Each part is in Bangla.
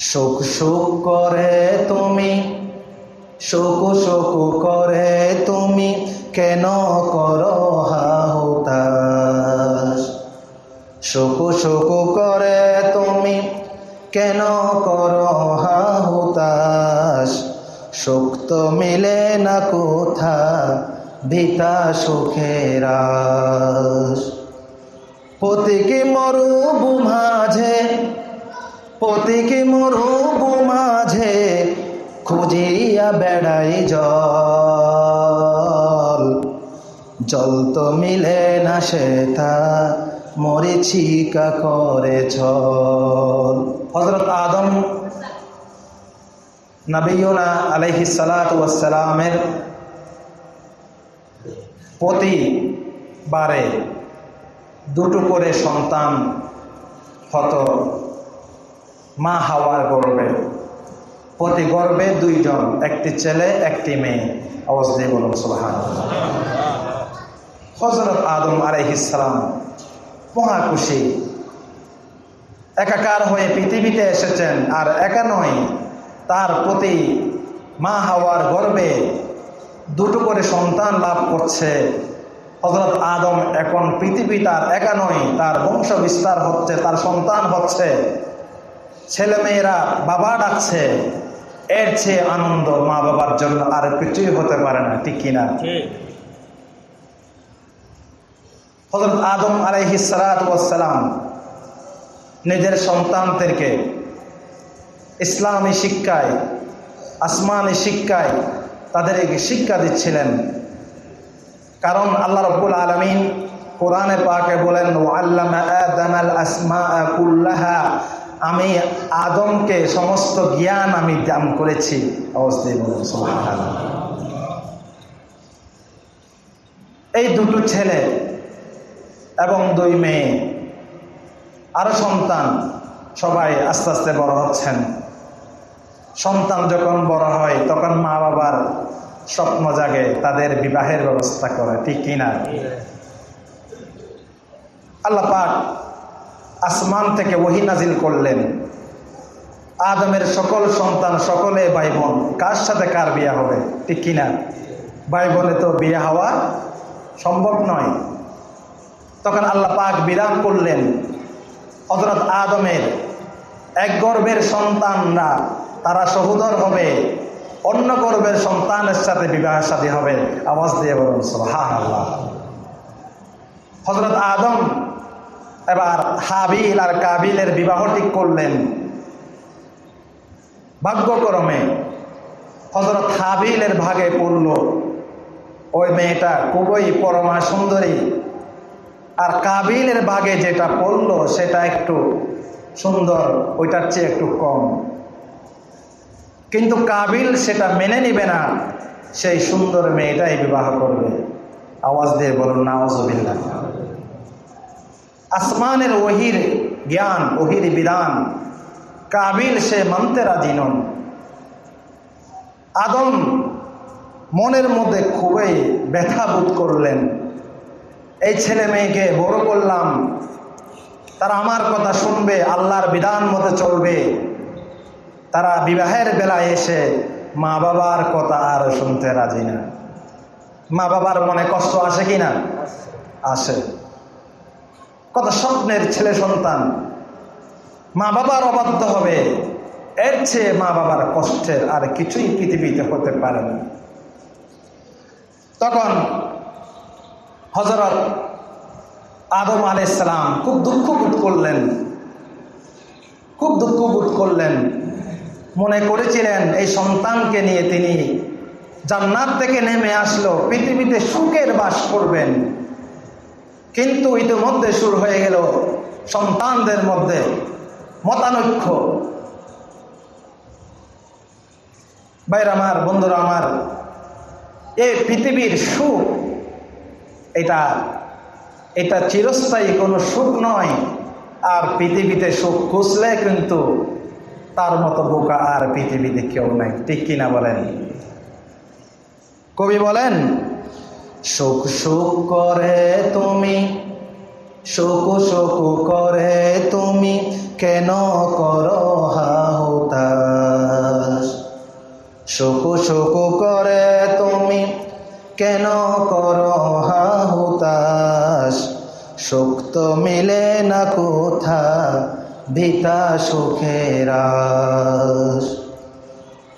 শোক শোক করে তুমি, শোক শোক করে তুমি, কেন করো হাহুতাস শোক শোক করে তুমি, কেন করো হাহুতাস শোক তো মিলে না কোথা ভিতা সুখের আশ। পতিকে মরুবু মাঝে পতিকে মরুবু মাঝে খুঁজিয়া বেড়াই জল। জল তো মিলে না সেটা মরিচিকা করে ছল। হজরত আদম নবীনা আলহি সালাতামের প্রতিবারে দুটো করে সন্তান হতো। মা হাওয়ার গর্বে। প্রতি গর্বে দুইজন, একটি ছেলে, একটি মেয়ে। দিয়ে বলুন সোহান হজরত আদম আলাইহিসালাম মহা খুশি। একাকার হয়ে পৃথিবীতে এসেছেন, আর একা নয়, তার প্রতি মা হাওয়ার গর্বে দুটো করে সন্তান লাভ করছে। হজরত আদম এখন পৃথিবী তার একা নয়, তার বংশ বিস্তার হচ্ছে, তার সন্তান হচ্ছে। ছেলেমেয়েরা বাবা ডাকছে এর চেয়ে আনন্দ মা বাবার জন্য আর কিছুই হতে পারে না ঠিক কিনা? হজরত আদম আলহি সালাম নিজের সন্তানদেরকে ইসলামী শিক্ষায় আসমানি শিক্ষায় তাদেরকে শিক্ষা দিচ্ছিলেন। কারণ আল্লাহ রব্বুল আলমিন কোরআনে পাকে বলেন আল্লাহ কুল্লাহা। আমি আদমকে সমস্ত জ্ঞান আমি দান করেছি। অবস্থায় বলুন এই দুটো ছেলে এবং দুই মেয়ে আরও সন্তান সবাই আস্তে আস্তে বড় হচ্ছেন। সন্তান যখন বড় হয় তখন মা বাবার স্বপ্ন জাগে তাদের বিবাহের ব্যবস্থা করে ঠিক কিনা? আল্লাহ পাক আসমান থেকে ওহি নাজিল করলেন। আদমের সকল সন্তান, সকলে ভাই বোন কার সাথে কার বিয়ে হবে? ঠিক কিনা ভাই বোনে তো বিয়ে হওয়া সম্ভব নয়। তখন আল্লাহ পাক বিরাম করলেন হজরত আদমের এক গর্ভের সন্তানরা, তারা সহোদর হবে, অন্য গর্বের সন্তানের সাথে বিবাহ সাথী হবে। আওয়াজ দিয়ে বলুন হা আল্লাহ হজরত আদম এবার হাবিল আর কাবিলের বিবাহ ঠিক করলেন। ভাগ্যক্রমে হজরত হাবিলের ভাগে পড়ল। ওই মেয়েটা খুবই পরমা সুন্দরী। আর কাবিলের ভাগে যেটা পড়ল, সেটা একটু সুন্দর, ওইটার চেয়ে একটু কম। কিন্তু কাবিল সেটা মেনে নিবে না, সেই সুন্দর মেয়েটাই বিবাহ করবে। আওয়াজ দিয়ে বলুন নাওয়াজবিল্লা আসমানের ওহির জ্ঞান, ওহির বিধান, কাবিল সে মানতে রাজি নন আদম মনের মধ্যে খুবই ব্যথা বোধ করলেন। এই ছেলে মেয়েকে বড় করলাম। তারা আমার কথা শুনবে, আল্লাহর বিধান মতো চলবে। তারা বিবাহের বেলায় এসে মা বাবার কথা আর শুনতে রাজি না। মা বাবার মনে কষ্ট আসে কি না? আসে। কত স্বপ্নের ছেলে সন্তান। মা বাবার অবাধ্য হবে। এর চেয়ে মা বাবার কষ্টের আর কিছুই পৃথিবীতে হতে পারে না। তখন হজরত আদম আলাইসালাম খুব দুঃখ বোধ করলেন। খুব দুঃখ বোধ করলেন। মনে করেছিলেন, এই সন্তানকে নিয়ে তিনি জান্নাত থেকে নেমে আসলো, পৃথিবীতে সুখের বাস করবেন। কিন্তু ইতিমধ্যে শুরু হয়ে গেল সন্তানদের মধ্যে মতানৈক্য। বাইর আমার, বন্ধুরা আমার এই পৃথিবীর সুখ, এটা এটা চিরস্থায়ী কোনো সুখ নয়। আর পৃথিবীতে সুখ খুঁজলে কিন্তু তার মতো বোকা আর পৃথিবীতে কেউ নাই। ঠিক কিনা বলেন? কবি বলেন সুখ সুখ করে তুমি সুখ সুখ করে তুমি, কেন করো হাহুতা শোক করে তুমি, কেন করো হাহুতাস শোক তো মিলে না কোথা, ভিতা সুখেরাস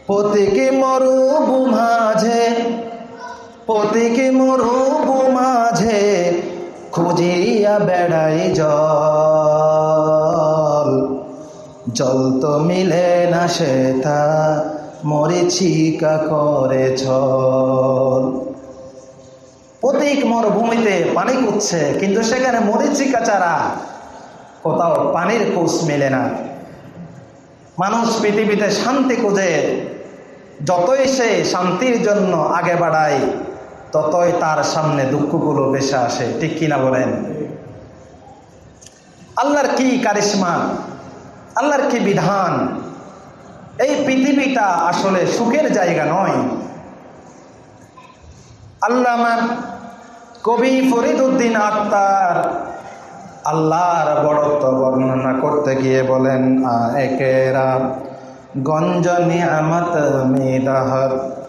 পতিকে মরুবু মাঝে পতিকে মরুবু মাঝে খুঁজিয়া বেড়াই জল। জল তো মিলে না সে সেটা মরিচিকা করে ছল। প্রতীক মরুভূমিতে পানি কুচ্ছে কিন্তু সেখানে মরিচিকা চারা। কোথাও পানির কোষ মেলে না। মানুষ পৃথিবীতে শান্তি খুঁজে, যতই সে শান্তির জন্য আগে বাড়ায় ততই তার সামনে দুঃখগুলো বেশি আসে। ঠিক কিনা বলেন? আল্লাহর কি কারিশ্মা? আল্লাহর কি বিধান? এই পৃথিবীটা আসলে সুখের জায়গা নয়। আল্লামা কবি ফরিদুদ্দিন আক্তার আল্লাহর বড়ত্ব বর্ণনা করতে গিয়ে বলেন একেরা গঞ্জ নিয়ামত মিদাহত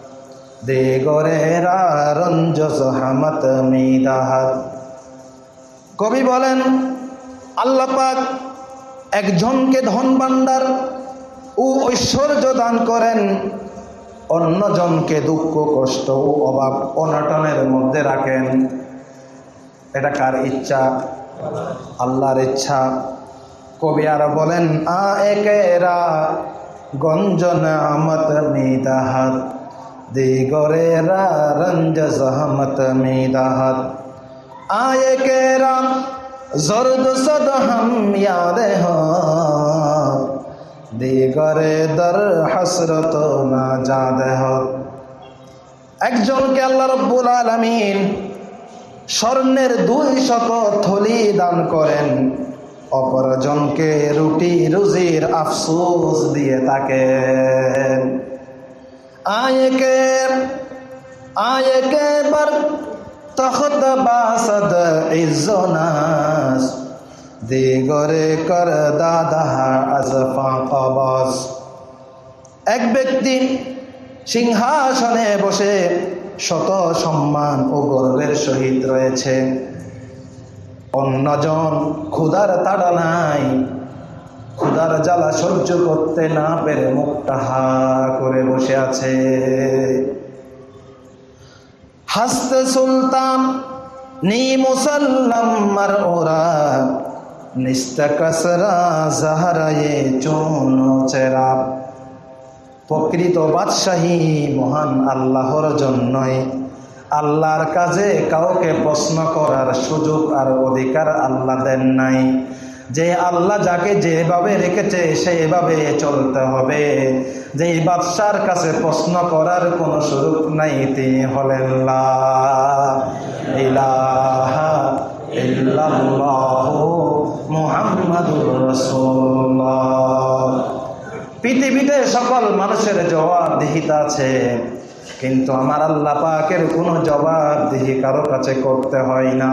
দে গরেরা রঞ্জ সহামত মিদাহত। কবি বলেন, আল্লাহ পাক একজনকে ধন ভাণ্ডার ও ঐশ্বর্য দান করেন, অন্যজনকে দুঃখ, কষ্ট ও অভাব অনটনের মধ্যে রাখেন। এটা কার ইচ্ছা? আল্লাহর ইচ্ছা। কবি আর বলেন, আ একেরা গঞ্জন আমত মিদাহাত। দিগরেরা রঞ্জ জহমত মিদাহাত। আয়ে কেরা জর্দ সদ হম ইয়াদ দিগরে দর হসরত না যাদ একজনকে আল্লাহ রব্বুল আলমিন স্বর্ণের দুই শত থলি দান করেন। অপরজনকে রুটি রুজির আফসোস দিয়ে থাকেন। আয়কে আয়কে বর তখত বাসদ ইজনাস দিগরে কর দাদা আজফা কবস এক ব্যক্তি সিংহাসনে বসে শত সম্মান ও গর্বের সহিত রয়েছে। অন্যজন ক্ষুধার তাড়া নাই। ক্ষুধার জ্বালা সহ্য করতে না পেরে মুখটা হা করে বসে আছে। হাসতে সুলতান, নি মুসাল্লাম ওরা চেরা। প্রকৃত বাদশাহী মহান আল্লাহর জন্যই আল্লাহর কাজে কাউকে প্রশ্ন করার সুযোগ আর অধিকার আল্লাহ দেন নাই। যে আল্লাহ যাকে যেভাবে রেখেছে সেইভাবে চলতে হবে। যে বাদশার কাছে প্রশ্ন করার কোনো সুযোগ নাই, তিনি হলেন পৃথিবীতে সকল মানুষের জবাবদিহিতা আছে, কিন্তু আমার আল্লাহ পাকের কোনো জবাবদিহি কারও কাছে করতে হয় না।